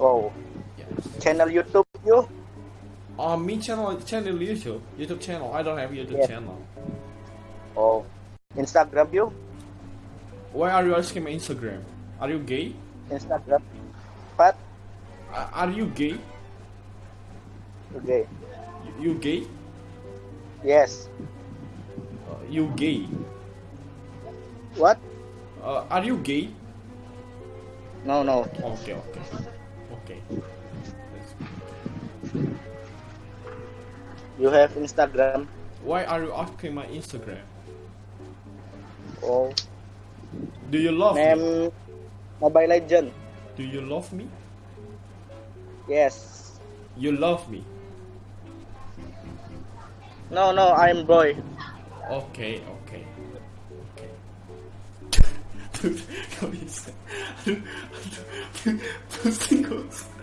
Oh, Yes. channel YouTube you? Uh, me channel channel YouTube YouTube channel. I don't have YouTube Yeah. channel. Oh, Instagram you? Why are you asking my Instagram? Are you gay? Instagram. What? Uh, are you gay? Okay. You, you gay? Yes. Uh, you gay? What? Uh, are you gay? No, no. Okay, okay, okay. You have Instagram. Why are you asking my Instagram? Oh, Do you love me? name Mobile Legend. Do you love me? Yes. You love me. No, no, I'm boy. Okay, okay. Okay. Dude, gak bisa.